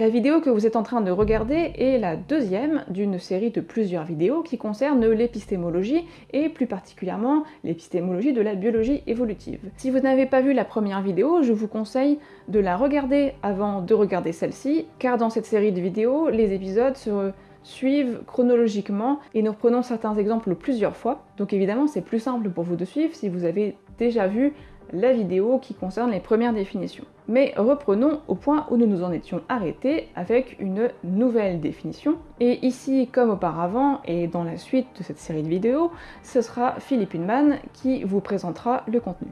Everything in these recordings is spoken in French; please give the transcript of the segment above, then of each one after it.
La vidéo que vous êtes en train de regarder est la deuxième d'une série de plusieurs vidéos qui concernent l'épistémologie et plus particulièrement l'épistémologie de la biologie évolutive. Si vous n'avez pas vu la première vidéo, je vous conseille de la regarder avant de regarder celle-ci, car dans cette série de vidéos, les épisodes se suivent chronologiquement et nous reprenons certains exemples plusieurs fois. Donc évidemment, c'est plus simple pour vous de suivre si vous avez déjà vu la vidéo qui concerne les premières définitions. Mais reprenons au point où nous nous en étions arrêtés avec une nouvelle définition. Et ici, comme auparavant, et dans la suite de cette série de vidéos, ce sera Philippe Hunman qui vous présentera le contenu.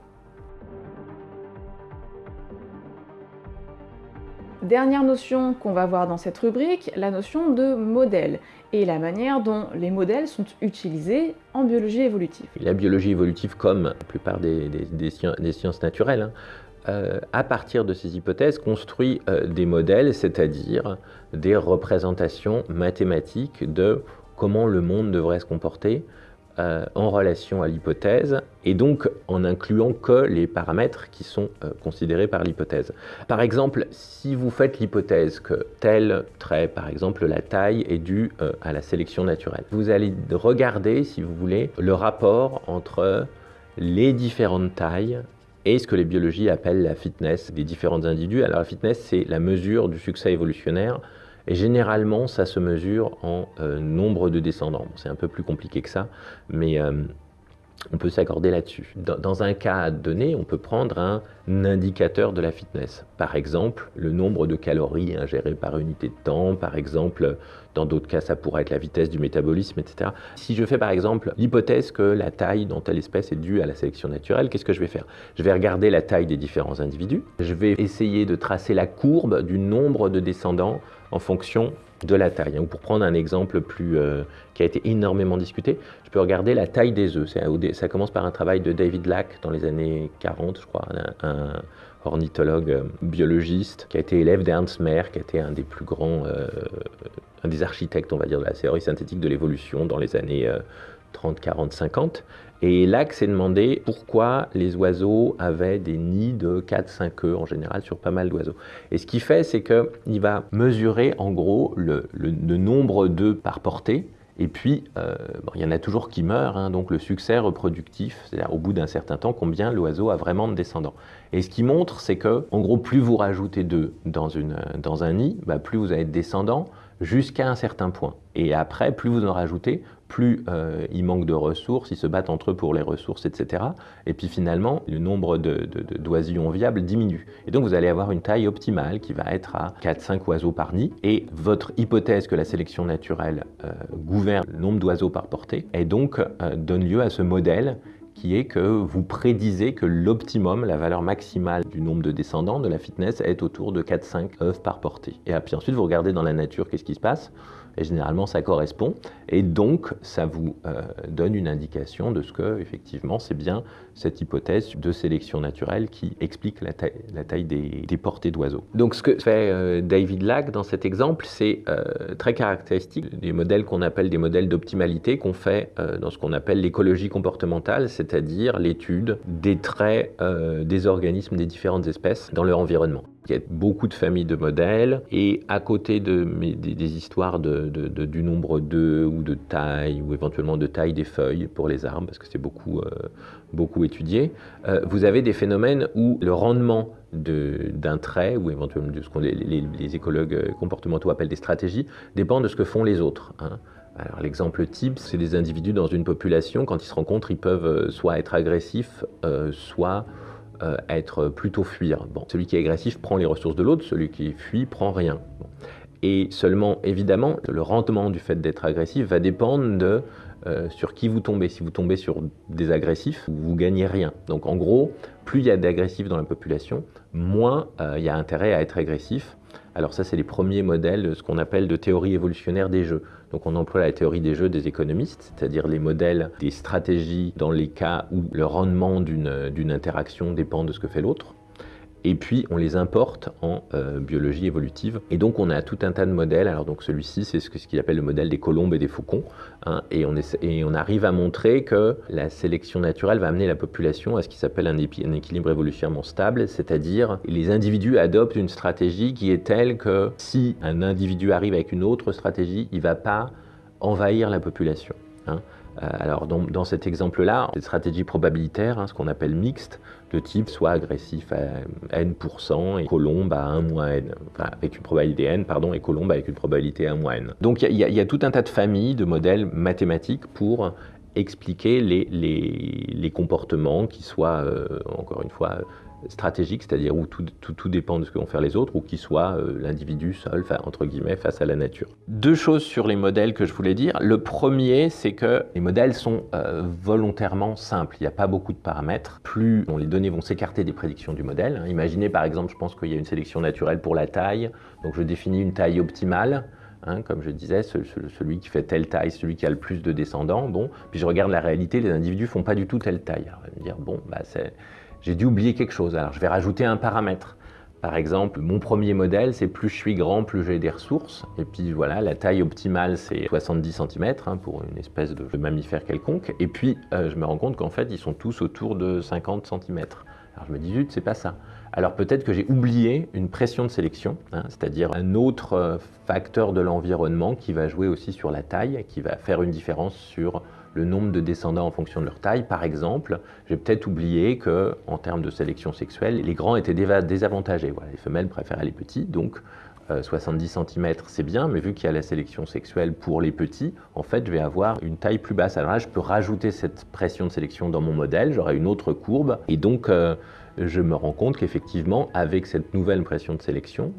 Dernière notion qu'on va voir dans cette rubrique, la notion de modèle et la manière dont les modèles sont utilisés en biologie évolutive. La biologie évolutive, comme la plupart des, sciences, naturelles, hein, euh, à partir de ces hypothèses, construit euh, des modèles, c'est-à-dire des représentations mathématiques de comment le monde devrait se comporter, euh, en relation à l'hypothèse et donc en incluant que les paramètres qui sont considérés par l'hypothèse. Par exemple, si vous faites l'hypothèse que tel trait, par exemple la taille, est due à la sélection naturelle, vous allez regarder, si vous voulez, le rapport entre les différentes tailles et ce que les biologies appellent la fitness des différents individus. Alors la fitness, c'est la mesure du succès évolutionnaire et généralement, ça se mesure en euh, nombre de descendants. c'est un peu plus compliqué que ça, mais euh, on peut s'accorder là-dessus. Dans, un cas donné, on peut prendre un indicateur de la fitness. Par exemple, le nombre de calories ingérées par unité de temps, par exemple, dans d'autres cas, ça pourrait être la vitesse du métabolisme, etc. Si je fais par exemple l'hypothèse que la taille dans telle espèce est due à la sélection naturelle, qu'est-ce que je vais faire? Je vais regarder la taille des différents individus, je vais essayer de tracer la courbe du nombre de descendants en fonction de la taille. Ou pour prendre un exemple plus, euh, qui a été énormément discuté, je peux regarder la taille des œufs. Ça commence par un travail de David Lack dans les années 40, je crois, un, ornithologue euh, biologiste qui a été élève d'Ernst Mayr, qui a été un des plus grands, euh, un des architectes, on va dire, de la théorie synthétique de l'évolution dans les années 30, 40, 50. Et Lack s'est demandé pourquoi les oiseaux avaient des nids de 4-5 œufs en général sur pas mal d'oiseaux. Et ce qu'il fait, c'est qu'il va mesurer en gros le, nombre d'œufs par portée. Et puis, euh, il y en a toujours qui meurent, hein, donc le succès reproductif, c'est-à-dire au bout d'un certain temps, combien l'oiseau a vraiment de descendants. Et ce qui montre, c'est que, en gros, plus vous rajoutez d'œufs dans, dans un nid, bah, plus vous avez de descendants, jusqu'à un certain point. Et après, plus vous en rajoutez, plus euh, il manque de ressources, ils se battent entre eux pour les ressources, etc. Et puis finalement, le nombre d'oisillons viables diminue. Et donc vous allez avoir une taille optimale qui va être à 4-5 oiseaux par nid. Et votre hypothèse que la sélection naturelle euh, gouverne le nombre d'oiseaux par portée, et donc euh, donne lieu à ce modèle qui est que vous prédisez que l'optimum, la valeur maximale du nombre de descendants de la fitness est autour de 4-5 œufs par portée. Et puis ensuite, vous regardez dans la nature qu'est-ce qui se passe? Et généralement ça correspond, et donc ça vous euh, donne une indication de ce que, effectivement, c'est bien cette hypothèse de sélection naturelle qui explique la taille, des, portées d'oiseaux. Donc ce que fait euh, David Lack dans cet exemple, c'est euh, très caractéristique des modèles qu'on appelle des modèles d'optimalité qu'on fait dans ce qu'on appelle l'écologie comportementale, c'est-à-dire l'étude des traits des organismes des différentes espèces dans leur environnement. Il y a beaucoup de familles de modèles et à côté de, des, histoires du nombre d'œufs ou de taille ou éventuellement de taille des feuilles pour les arbres parce que c'est beaucoup, euh, beaucoup étudié, euh, vous avez des phénomènes où le rendement d'un trait ou éventuellement de ce que les, écologues comportementaux appellent des stratégies dépend de ce que font les autres. Hein. Alors l'exemple type, c'est des individus dans une population, quand ils se rencontrent, ils peuvent euh, soit être agressifs, soit euh, être plutôt fuir. Bon, celui qui est agressif prend les ressources de l'autre, celui qui fuit prend rien. Et seulement, évidemment, le rendement du fait d'être agressif va dépendre de euh, sur qui vous tombez. Si vous tombez sur des agressifs, vous gagnez rien. Donc en gros, plus il y a d'agressifs dans la population, moins euh, il y a intérêt à être agressif. Alors ça, c'est les premiers modèles de ce qu'on appelle de théorie évolutionnaire des jeux. Donc on emploie la théorie des jeux des économistes, c'est-à-dire les modèles des stratégies dans les cas où le rendement d'une interaction dépend de ce que fait l'autre. Et puis on les importe en euh, biologie évolutive. Et donc on a tout un tas de modèles. Alors donc celui-ci, c'est ce qu'il appelle le modèle des colombes et des faucons. Hein. et, on arrive à montrer que la sélection naturelle va amener la population à ce qui s'appelle un, équilibre évolutionnairement stable, c'est-à-dire les individus adoptent une stratégie qui est telle que si un individu arrive avec une autre stratégie, il ne va pas envahir la population. Hein. Euh, alors dans, cet exemple-là, des stratégies probabilitaires, hein, ce qu'on appelle mixtes, de type soit agressif à n% et colombe à 1 moins n, enfin avec une probabilité n, pardon, et colombe avec une probabilité 1 moins n. Donc il y, a tout un tas de familles de modèles mathématiques pour expliquer les, les, les comportements qui soient, euh, encore une fois, stratégique, c'est-à-dire où tout, tout, dépend de ce que vont faire les autres, ou qui soit euh, l'individu seul, entre guillemets, face à la nature. Deux choses sur les modèles que je voulais dire. Le premier, c'est que les modèles sont euh, volontairement simples. Il n'y a pas beaucoup de paramètres. Plus les données vont s'écarter des prédictions du modèle. Imaginez par exemple, je pense qu'il y a une sélection naturelle pour la taille. Donc je définis une taille optimale. Hein, comme je disais, celui qui fait telle taille, celui qui a le plus de descendants, bon, puis je regarde la réalité, les individus font pas du tout telle taille. Alors, on va me dire, bon, bah, j'ai dû oublier quelque chose. Alors je vais rajouter un paramètre. Par exemple, mon premier modèle, c'est plus je suis grand, plus j'ai des ressources. Et puis voilà, la taille optimale, c'est 70 cm hein, pour une espèce de mammifère quelconque. Et puis, euh, je me rends compte qu'en fait, ils sont tous autour de 50 cm. Alors je me dis, c'est pas ça. Alors peut-être que j'ai oublié une pression de sélection, hein, c'est-à-dire un autre euh, facteur de l'environnement qui va jouer aussi sur la taille, qui va faire une différence sur le nombre de descendants en fonction de leur taille. Par exemple, j'ai peut-être oublié que, en termes de sélection sexuelle, les grands étaient désavantagés. Voilà, les femelles préféraient les petits, donc 70 euh, cm c'est bien, mais vu qu'il y a la sélection sexuelle pour les petits, en fait, je vais avoir une taille plus basse. Alors là, je peux rajouter cette pression de sélection dans mon modèle, j'aurai une autre courbe, et donc euh, je me rends compte qu'effectivement, avec cette nouvelle pression de sélection,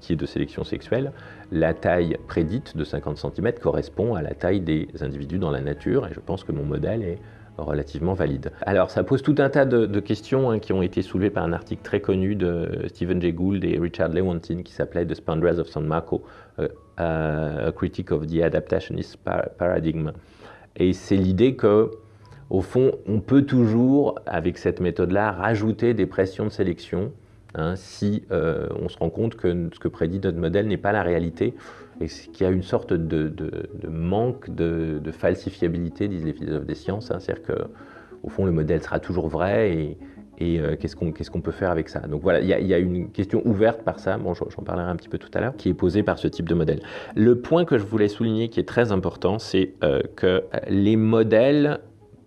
qui est de sélection sexuelle, la taille prédite de 50 cm correspond à la taille des individus dans la nature, et je pense que mon modèle est relativement valide. Alors ça pose tout un tas de, questions hein, qui ont été soulevées par un article très connu de Stephen Jay Gould et Richard Lewontin qui s'appelait The Spandrails of San Marco, euh, A Critique of the Adaptationist Paradigm. Et c'est l'idée que au fond, on peut toujours, avec cette méthode-là, rajouter des pressions de sélection hein, si euh, on se rend compte que ce que prédit notre modèle n'est pas la réalité et qu'il y a une sorte de, manque de, falsifiabilité, disent les philosophes des sciences. Hein. C'est-à-dire qu'au fond, le modèle sera toujours vrai et, euh, qu'est-ce qu'on peut faire avec ça? Donc voilà, il y, a une question ouverte par ça, bon, j'en parlerai un petit peu tout à l'heure, qui est posée par ce type de modèle. Le point que je voulais souligner qui est très important, c'est euh, que les modèles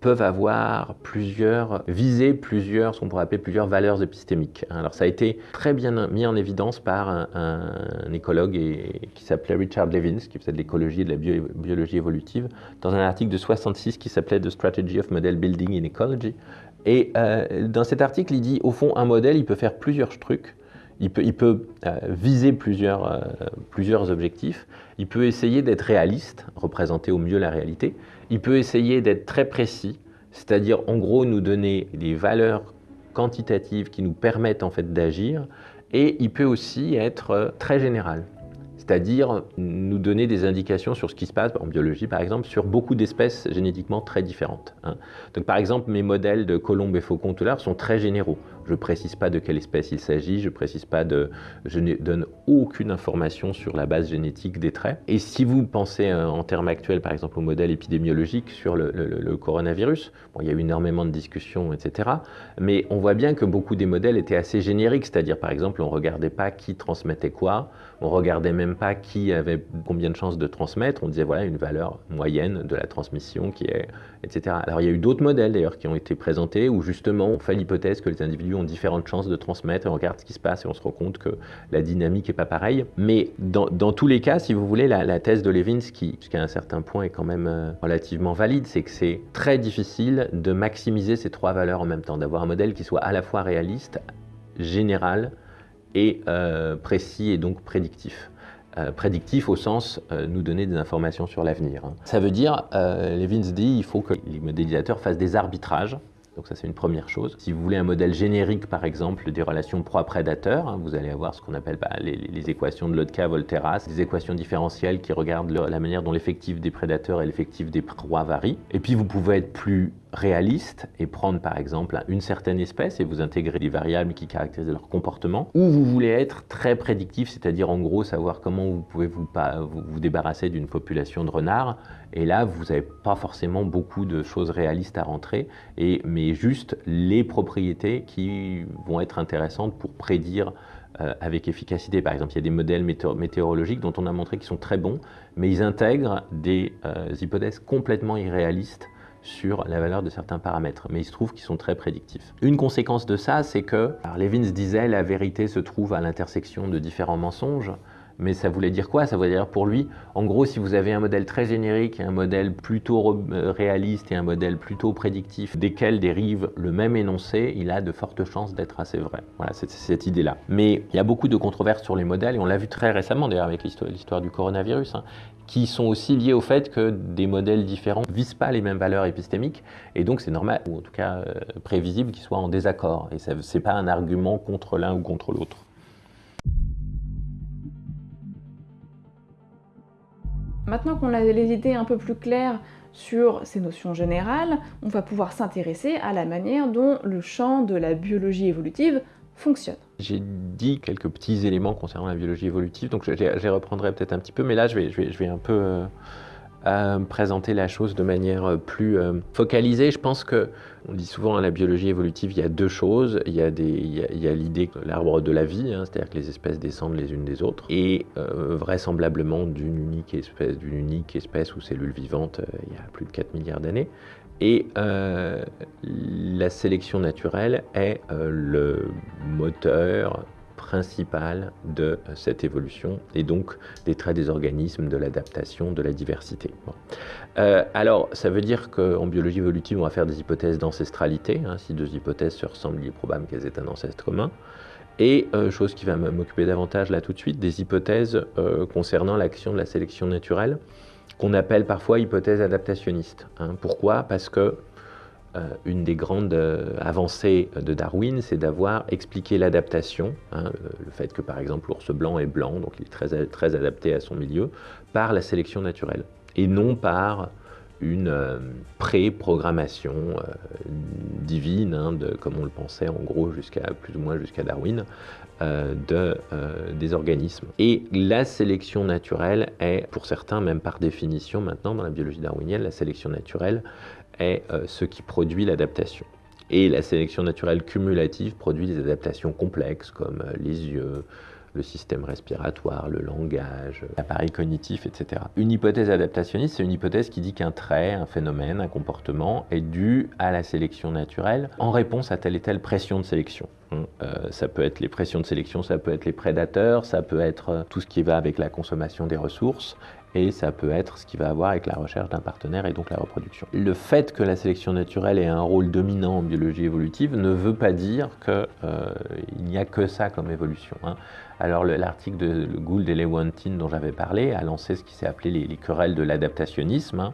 peuvent avoir plusieurs visées, plusieurs, ce qu'on pourrait appeler plusieurs valeurs épistémiques. Alors ça a été très bien mis en évidence par un, écologue et, qui s'appelait Richard Levins, qui faisait de l'écologie et de la biologie évolutive, dans un article de 66 qui s'appelait The Strategy of Model Building in Ecology. Et euh, dans cet article, il dit, au fond, un modèle, il peut faire plusieurs trucs. Il peut, euh, viser plusieurs, euh, plusieurs objectifs. Il peut essayer d'être réaliste, représenter au mieux la réalité. Il peut essayer d'être très précis, c'est-à-dire en gros nous donner des valeurs quantitatives qui nous permettent en fait d'agir. Et il peut aussi être euh, très général c'est-à-dire nous donner des indications sur ce qui se passe en biologie, par exemple, sur beaucoup d'espèces génétiquement très différentes. Hein. Donc, par exemple, mes modèles de colombes et faucons tout sont très généraux. Je ne précise pas de quelle espèce il s'agit, je précise pas de, je ne donne aucune information sur la base génétique des traits. Et si vous pensez euh, en termes actuels, par exemple, au modèle épidémiologique sur le, coronavirus, bon, il y a eu énormément de discussions, etc. Mais on voit bien que beaucoup des modèles étaient assez génériques, c'est-à-dire, par exemple, on ne regardait pas qui transmettait quoi, on regardait même pas qui avait combien de chances de transmettre, on disait voilà une valeur moyenne de la transmission qui est, etc. Alors il y a eu d'autres modèles d'ailleurs qui ont été présentés où justement on fait l'hypothèse que les individus ont différentes chances de transmettre et on regarde ce qui se passe et on se rend compte que la dynamique n'est pas pareille. Mais dans, tous les cas, si vous voulez, la, thèse de Levins, qui jusqu'à un certain point est quand même euh, relativement valide, c'est que c'est très difficile de maximiser ces trois valeurs en même temps, d'avoir un modèle qui soit à la fois réaliste, général et euh, précis et donc prédictif. Euh, prédictif au sens nous donner des informations sur l'avenir. Ça veut dire, euh, Levins dit, il faut que les modélisateurs fassent des arbitrages. Donc ça c'est une première chose. Si vous voulez un modèle générique par exemple des relations proie-prédateur, hein, vous allez avoir ce qu'on appelle bah, les, équations de Lotka-Volterra, des équations différentielles qui regardent la manière dont l'effectif des prédateurs et l'effectif des proies varient. Et puis vous pouvez être plus réaliste et prendre par exemple une certaine espèce et vous intégrer des variables qui caractérisent leur comportement, ou vous voulez être très prédictif, c'est-à-dire en gros savoir comment vous pouvez vous, vous débarrasser d'une population de renards, et là vous n'avez pas forcément beaucoup de choses réalistes à rentrer, et, mais juste les propriétés qui vont être intéressantes pour prédire euh, avec efficacité. Par exemple, il y a des modèles météorologiques dont on a montré qu'ils sont très bons, mais ils intègrent des euh, hypothèses complètement irréalistes sur la valeur de certains paramètres, mais il se trouve qu'ils sont très prédictifs. Une conséquence de ça, c'est que, Levins disait, la vérité se trouve à l'intersection de différents mensonges, mais ça voulait dire quoi? Ça voulait dire pour lui, en gros, si vous avez un modèle très générique un modèle plutôt euh, réaliste et un modèle plutôt prédictif, desquels dérive le même énoncé, il a de fortes chances d'être assez vrai. Voilà, c'est cette idée-là. Mais il y a beaucoup de controverses sur les modèles, et on l'a vu très récemment d'ailleurs avec l'histoire du coronavirus, hein, qui sont aussi liées au fait que des modèles différents ne visent pas les mêmes valeurs épistémiques, et donc c'est normal, ou en tout cas euh, prévisible, qu'ils soient en désaccord. Et ce n'est pas un argument contre l'un ou contre l'autre. Maintenant qu'on a les idées un peu plus claires sur ces notions générales, on va pouvoir s'intéresser à la manière dont le champ de la biologie évolutive fonctionne. J'ai dit quelques petits éléments concernant la biologie évolutive, donc je, les reprendrai peut-être un petit peu, mais là je vais, un peu euh, euh, présenter la chose de manière plus euh, focalisée. Je pense que on dit souvent à la biologie évolutive, il y a deux choses. Il y a, l'idée que l'arbre de la vie, hein, c'est-à-dire que les espèces descendent les unes des autres, et euh, vraisemblablement d'une unique espèce, ou cellule vivante euh, il y a plus de 4 milliards d'années. Et euh, la sélection naturelle est le moteur principale de cette évolution et donc des traits des organismes, de l'adaptation, de la diversité. Euh, alors, ça veut dire qu'en biologie évolutive, on va faire des hypothèses d'ancestralité. Hein. si deux hypothèses se ressemblent, il est probable qu'elles aient un ancêtre commun. Et, euh, chose qui va m'occuper davantage là tout de suite, des hypothèses euh, concernant l'action de la sélection naturelle, qu'on appelle parfois hypothèses adaptationnistes. Hein. Pourquoi? Parce que une des grandes euh, avancées de Darwin, c'est d'avoir expliqué l'adaptation, hein, euh, le fait que par exemple l'ours blanc est blanc, donc il est très, très adapté à son milieu, par la sélection naturelle, et non par une pré-programmation divine, hein, comme on le pensait en gros jusqu'à plus ou moins jusqu'à Darwin, de, des organismes. Et la sélection naturelle est, pour certains, même par définition maintenant dans la biologie darwinienne, la sélection naturelle est euh, ce qui produit l'adaptation. Et la sélection naturelle cumulative produit des adaptations complexes comme euh, les yeux, le système respiratoire, le langage, l'appareil cognitif, etc. Une hypothèse adaptationniste, c'est une hypothèse qui dit qu'un trait, un phénomène, un comportement est dû à la sélection naturelle en réponse à telle et telle pression de sélection. Euh, ça peut être les pressions de sélection, ça peut être les prédateurs, ça peut être tout ce qui va avec la consommation des ressources, et ça peut être ce qui va avoir avec la recherche d'un partenaire et donc la reproduction. Le fait que la sélection naturelle ait un rôle dominant en biologie évolutive ne veut pas dire qu'il euh, n'y a que ça comme évolution. Hein. Alors l'article de Gould et Lewontin dont j'avais parlé a lancé ce qui s'est appelé les, querelles de l'adaptationnisme. Hein.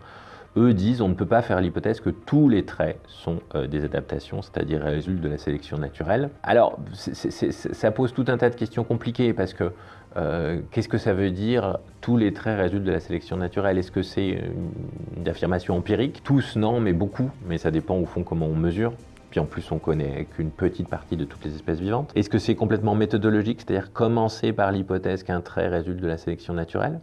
Eux disent on ne peut pas faire l'hypothèse que tous les traits sont euh, des adaptations, c'est-à-dire résultent de la sélection naturelle. Alors ça pose tout un tas de questions compliquées parce que euh, qu'est-ce que ça veut dire tous les traits résultent de la sélection naturelle? Est-ce que c'est une, affirmation empirique? Tous, non, mais beaucoup. Mais ça dépend au fond comment on mesure. Puis en plus, on connaît qu'une petite partie de toutes les espèces vivantes. Est-ce que c'est complètement méthodologique, c'est-à-dire commencer par l'hypothèse qu'un trait résulte de la sélection naturelle?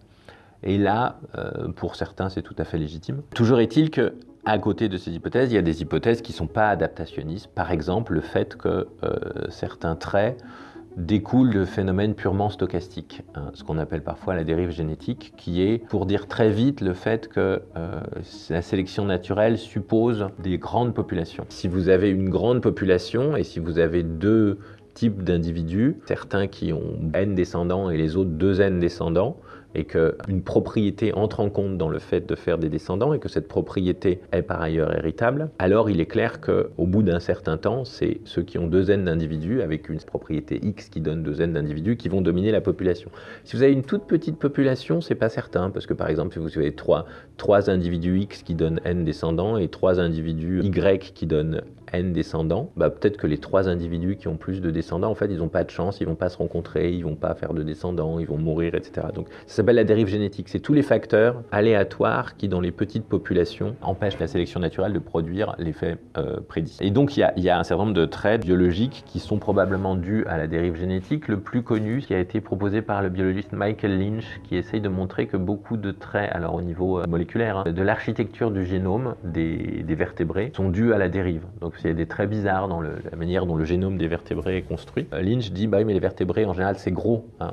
Et là, euh, pour certains, c'est tout à fait légitime. Toujours est-il que à côté de ces hypothèses, il y a des hypothèses qui ne sont pas adaptationnistes. Par exemple, le fait que euh, certains traits découle de phénomènes purement stochastiques, hein, ce qu'on appelle parfois la dérive génétique, qui est, pour dire très vite, le fait que euh, la sélection naturelle suppose des grandes populations. Si vous avez une grande population et si vous avez deux types d'individus, certains qui ont n descendants et les autres deux n descendants, et qu'une propriété entre en compte dans le fait de faire des descendants et que cette propriété est par ailleurs héritable, alors il est clair qu'au bout d'un certain temps, c'est ceux qui ont deux n d'individus avec une propriété x qui donne deux n d'individus qui vont dominer la population. Si vous avez une toute petite population, c'est pas certain parce que par exemple, si vous avez trois, trois individus x qui donnent n descendants et trois individus y qui donnent N descendants, bah, peut-être que les trois individus qui ont plus de descendants, en fait, ils n'ont pas de chance, ils vont pas se rencontrer, ils vont pas faire de descendants, ils vont mourir, etc. Donc ça s'appelle la dérive génétique. C'est tous les facteurs aléatoires qui, dans les petites populations, empêchent la sélection naturelle de produire l'effet euh, prédit. Et donc il y, a, un certain nombre de traits biologiques qui sont probablement dus à la dérive génétique. Le plus connu, qui a été proposé par le biologiste Michael Lynch, qui essaye de montrer que beaucoup de traits, alors au niveau euh, moléculaire, hein, de l'architecture du génome des, des, vertébrés sont dus à la dérive. Donc il y a des traits bizarres dans la manière dont le génome des vertébrés est construit. Euh, Lynch dit, bah les vertébrés en général c'est gros, hein,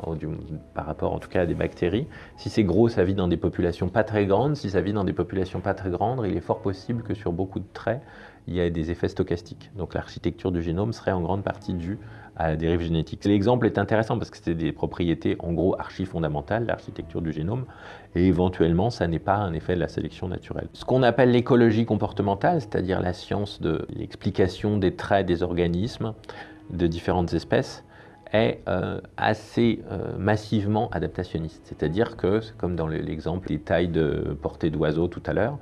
par rapport en tout cas à des bactéries. Si c'est gros, ça vit dans des populations pas très grandes. Si ça vit dans des populations pas très grandes, il est fort possible que sur beaucoup de traits, il y ait des effets stochastiques. Donc l'architecture du génome serait en grande partie due à la dérive génétique. L'exemple est intéressant parce que c'est des propriétés en gros archi fondamentales, l'architecture du génome, et éventuellement ça n'est pas un effet de la sélection naturelle. Ce qu'on appelle l'écologie comportementale, c'est-à-dire la science de l'explication des traits des organismes de différentes espèces, est euh, assez euh, massivement adaptationniste. C'est-à-dire que, comme dans l'exemple des tailles de portée d'oiseaux tout à l'heure,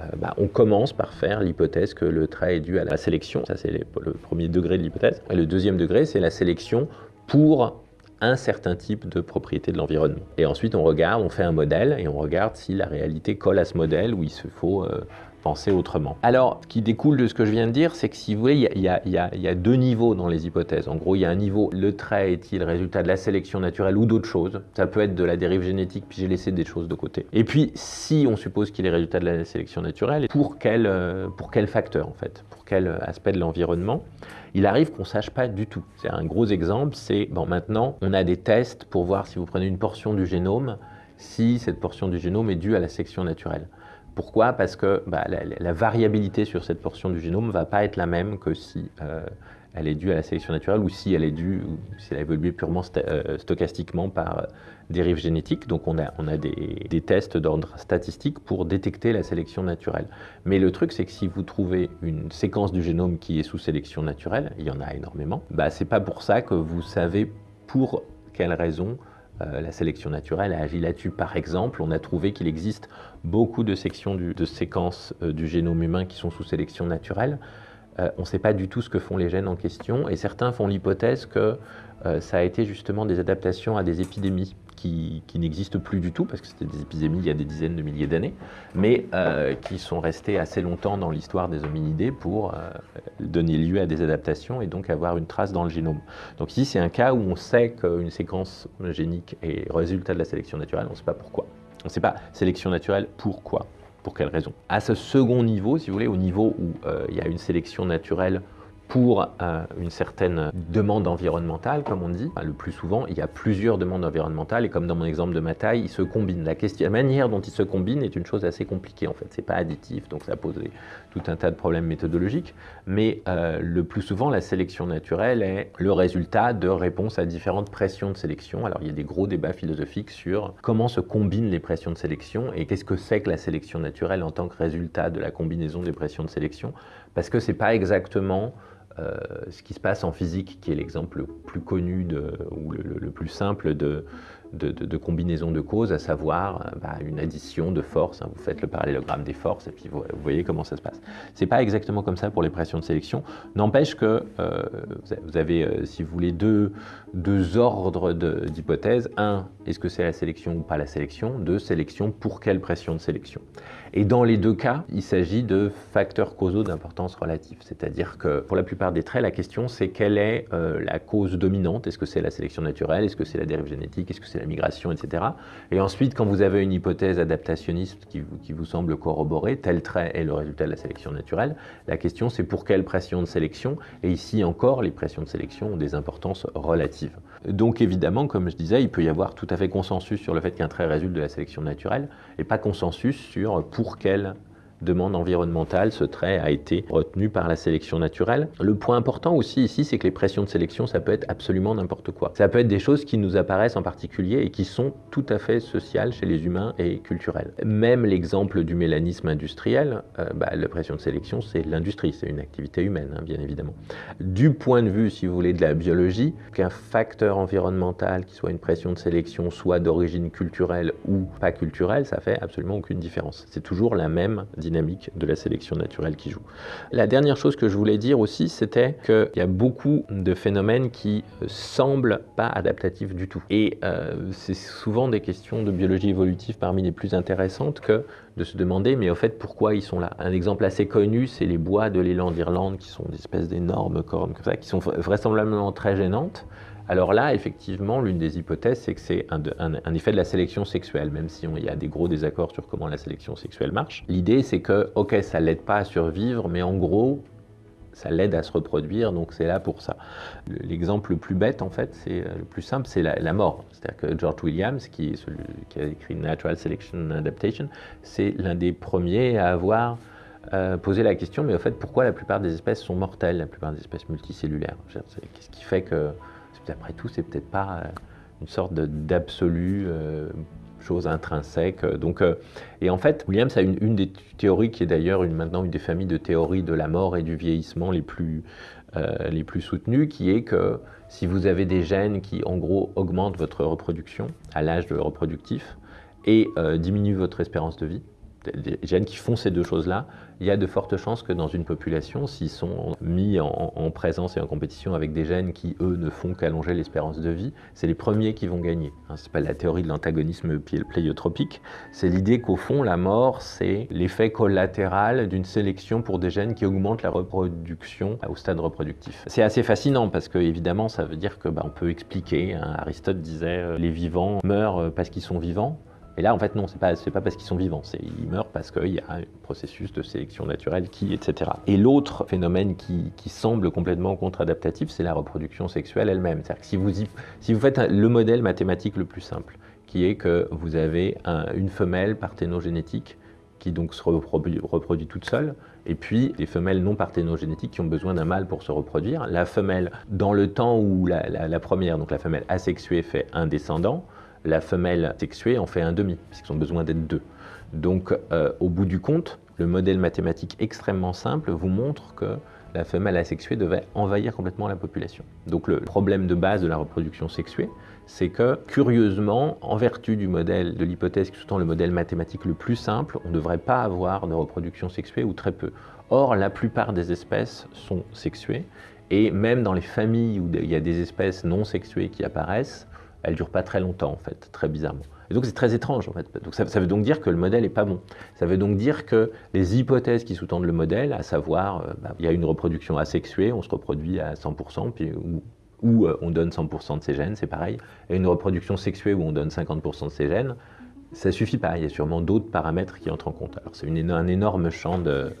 euh, bah, on commence par faire l'hypothèse que le trait est dû à la sélection, ça c'est le premier degré de l'hypothèse, le deuxième degré c'est la sélection pour un certain type de propriété de l'environnement. Et ensuite on regarde, on fait un modèle et on regarde si la réalité colle à ce modèle ou il se faut euh, penser autrement. Alors, ce qui découle de ce que je viens de dire, c'est que si vous voulez, il y, a deux niveaux dans les hypothèses. En gros, il y a un niveau, le trait est-il résultat de la sélection naturelle ou d'autres choses Ça peut être de la dérive génétique, puis j'ai laissé des choses de côté. Et puis, si on suppose qu'il est résultat de la sélection naturelle, pour quel, pour quel facteur en fait? Pour quel aspect de l'environnement? Il arrive qu'on ne sache pas du tout. C'est un gros exemple, c'est, bon maintenant, on a des tests pour voir si vous prenez une portion du génome, si cette portion du génome est due à la sélection naturelle. Pourquoi? Parce que bah, la, la, variabilité sur cette portion du génome ne va pas être la même que si euh, elle est due à la sélection naturelle ou si elle est due, si elle a évolué purement euh, stochastiquement par euh, dérive génétique. Donc on a, des, tests d'ordre statistique pour détecter la sélection naturelle. Mais le truc, c'est que si vous trouvez une séquence du génome qui est sous sélection naturelle, il y en a énormément, bah, c'est pas pour ça que vous savez pour quelle raison euh, la sélection naturelle a agi là-dessus. Par exemple, on a trouvé qu'il existe beaucoup de sections de séquences euh, du génome humain qui sont sous sélection naturelle. Euh, on ne sait pas du tout ce que font les gènes en question et certains font l'hypothèse que euh, ça a été justement des adaptations à des épidémies qui, n'existent plus du tout parce que c'était des épidémies il y a des dizaines de milliers d'années, mais euh, qui sont restées assez longtemps dans l'histoire des hominidés pour donner lieu à des adaptations et donc avoir une trace dans le génome. Donc ici, c'est un cas où on sait qu'une séquence génique est résultat de la sélection naturelle, on ne sait pas pourquoi. On ne sait pas sélection naturelle, pourquoi pour quelle raison? À ce second niveau, si vous voulez, au niveau où euh, il y a une sélection naturelle pour euh, une certaine demande environnementale, comme on dit. Le plus souvent, il y a plusieurs demandes environnementales et comme dans mon exemple de ma taille, ils se combinent. La, manière dont ils se combinent est une chose assez compliquée en fait. C'est pas additif, donc ça pose tout un tas de problèmes méthodologiques. Mais euh, le plus souvent, la sélection naturelle est le résultat de réponses à différentes pressions de sélection. Alors il y a des gros débats philosophiques sur comment se combinent les pressions de sélection et qu'est-ce que c'est que la sélection naturelle en tant que résultat de la combinaison des pressions de sélection. Parce que c'est pas exactement euh, ce qui se passe en physique, qui est l'exemple le plus connu ou le, plus simple de, combinaison de causes, à savoir bah, une addition de forces. Hein, vous faites le parallélogramme des forces et puis vous, voyez comment ça se passe. C'est pas exactement comme ça pour les pressions de sélection. N'empêche que euh, vous avez, euh, si vous voulez, deux, deux ordres d'hypothèses. Un, est-ce que c'est la sélection ou pas la sélection? Deux, sélection pour quelle pression de sélection? Et dans les deux cas, il s'agit de facteurs causaux d'importance relative. C'est-à-dire que pour la plupart des traits, la question c'est quelle est euh, la cause dominante Est-ce que c'est la sélection naturelle? Est-ce que c'est la dérive génétique? Est-ce que c'est la migration, etc. Et ensuite, quand vous avez une hypothèse adaptationniste qui vous, qui vous semble corroborer, tel trait est le résultat de la sélection naturelle, la question c'est pour quelle pression de sélection? Et ici encore, les pressions de sélection ont des importances relatives. Donc évidemment, comme je disais, il peut y avoir tout à fait consensus sur le fait qu'un trait résulte de la sélection naturelle, et pas consensus sur pour quelle demande environnementale, ce trait a été retenu par la sélection naturelle. Le point important aussi ici, c'est que les pressions de sélection, ça peut être absolument n'importe quoi. Ça peut être des choses qui nous apparaissent en particulier et qui sont tout à fait sociales chez les humains et culturelles. Même l'exemple du mélanisme industriel, euh, bah, la pression de sélection, c'est l'industrie, c'est une activité humaine, hein, bien évidemment. Du point de vue, si vous voulez, de la biologie, qu'un facteur environnemental qui soit une pression de sélection, soit d'origine culturelle ou pas culturelle, ça fait absolument aucune différence. C'est toujours la même dynamique de la sélection naturelle qui joue. La dernière chose que je voulais dire aussi, c'était qu'il y a beaucoup de phénomènes qui euh, semblent pas adaptatifs du tout. Et euh, c'est souvent des questions de biologie évolutive parmi les plus intéressantes que de se demander, mais au fait, pourquoi ils sont là? Un exemple assez connu, c'est les bois de l'élan d'Irlande, qui sont des espèces d'énormes cornes comme ça, qui sont vraisemblablement très gênantes. Alors là, effectivement, l'une des hypothèses, c'est que c'est un, effet de la sélection sexuelle, même si il y a des gros désaccords sur comment la sélection sexuelle marche. L'idée, c'est que, ok, ça l'aide pas à survivre, mais en gros, ça l'aide à se reproduire, donc c'est là pour ça. L'exemple le plus bête, en fait, c'est euh, le plus simple, c'est la, mort. C'est-à-dire que George Williams, qui, a écrit Natural Selection Adaptation, c'est l'un des premiers à avoir euh, posé la question, mais au fait, pourquoi la plupart des espèces sont mortelles, la plupart des espèces multicellulaires? Qu'est-ce qui fait que après tout, c'est peut-être pas euh, une sorte d'absolu euh, chose intrinsèque. Donc, euh, et en fait, Williams a une, des théories qui est d'ailleurs maintenant une des familles de théories de la mort et du vieillissement les plus, les plus soutenues, qui est que si vous avez des gènes qui, en gros, augmentent votre reproduction à l'âge reproductif et diminuent votre espérance de vie, des gènes qui font ces deux choses-là, il y a de fortes chances que dans une population, s'ils sont mis en, présence et en compétition avec des gènes qui, eux, ne font qu'allonger l'espérance de vie, c'est les premiers qui vont gagner. Hein, Ce n'est pas la théorie de l'antagonisme pléiotropique, c'est l'idée qu'au fond, la mort, c'est l'effet collatéral d'une sélection pour des gènes qui augmentent la reproduction au stade reproductif. C'est assez fascinant parce que, évidemment, ça veut dire que bah, on peut expliquer, hein, Aristote disait, euh, les vivants meurent parce qu'ils sont vivants, et là, en fait, non, c'est pas, pas parce qu'ils sont vivants, ils meurent parce qu'il y a un processus de sélection naturelle qui, etc. Et l'autre phénomène qui, semble complètement contre-adaptatif, c'est la reproduction sexuelle elle-même. C'est-à-dire que si vous, si vous faites le modèle mathématique le plus simple, qui est que vous avez une femelle parthénogénétique qui donc se reproduit, toute seule, et puis les femelles non parthénogénétiques qui ont besoin d'un mâle pour se reproduire. La femelle, dans le temps où la première, donc la femelle asexuée, fait un descendant, la femelle sexuée en fait un demi, puisqu'ils ont besoin d'être deux. Donc, euh, au bout du compte, le modèle mathématique extrêmement simple vous montre que la femelle asexuée devait envahir complètement la population. Donc le problème de base de la reproduction sexuée, c'est que, curieusement, en vertu du modèle, de l'hypothèse qui sous-tend le modèle mathématique le plus simple, on ne devrait pas avoir de reproduction sexuée ou très peu. Or, la plupart des espèces sont sexuées, et même dans les familles où il y a des espèces non sexuées qui apparaissent, elle dure pas très longtemps en fait, très bizarrement. Et donc c'est très étrange en fait. Donc ça, veut donc dire que le modèle est pas bon. Ça veut donc dire que les hypothèses qui sous-tendent le modèle, à savoir euh, bah, il y a une reproduction asexuée, on se reproduit à 100%, puis, ou, euh, on donne 100% de ses gènes, c'est pareil, et une reproduction sexuée où on donne 50% de ses gènes, ça suffit pas. Il y a sûrement d'autres paramètres qui entrent en compte. Alors c'est un énorme champ de,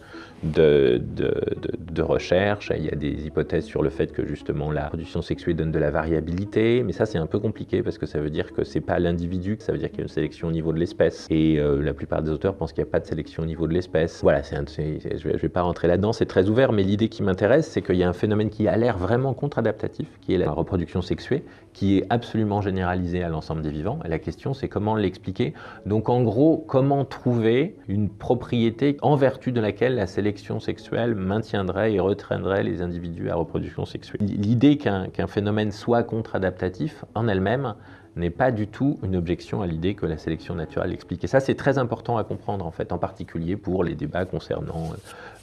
recherche. Il y a des hypothèses sur le fait que justement la production sexuée donne de la variabilité, mais ça c'est un peu compliqué parce que ça veut dire que c'est pas l'individu, ça veut dire qu'il y a une sélection au niveau de l'espèce. Et euh, la plupart des auteurs pensent qu'il n'y a pas de sélection au niveau de l'espèce. Voilà, je vais, vais pas rentrer là-dedans, c'est très ouvert, mais l'idée qui m'intéresse, c'est qu'il y a un phénomène qui a l'air vraiment contre-adaptatif, qui est la reproduction sexuée, qui est absolument généralisée à l'ensemble des vivants. Et la question, c'est comment l'expliquer. Donc en gros, comment trouver une propriété en vertu de laquelle la sélection sexuelle maintiendrait et retraînerait les individus à reproduction sexuelle. L'idée qu'un phénomène soit contre-adaptatif en elle-même n'est pas du tout une objection à l'idée que la sélection naturelle explique. Et ça, c'est très important à comprendre, en fait, en particulier pour les débats concernant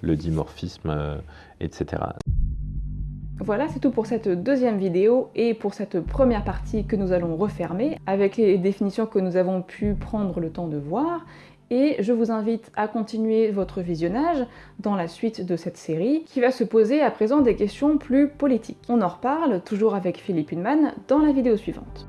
le dimorphisme, euh, etc. Voilà, c'est tout pour cette deuxième vidéo et pour cette première partie que nous allons refermer avec les définitions que nous avons pu prendre le temps de voir et je vous invite à continuer votre visionnage dans la suite de cette série qui va se poser à présent des questions plus politiques. On en reparle toujours avec Philippe Hunman dans la vidéo suivante.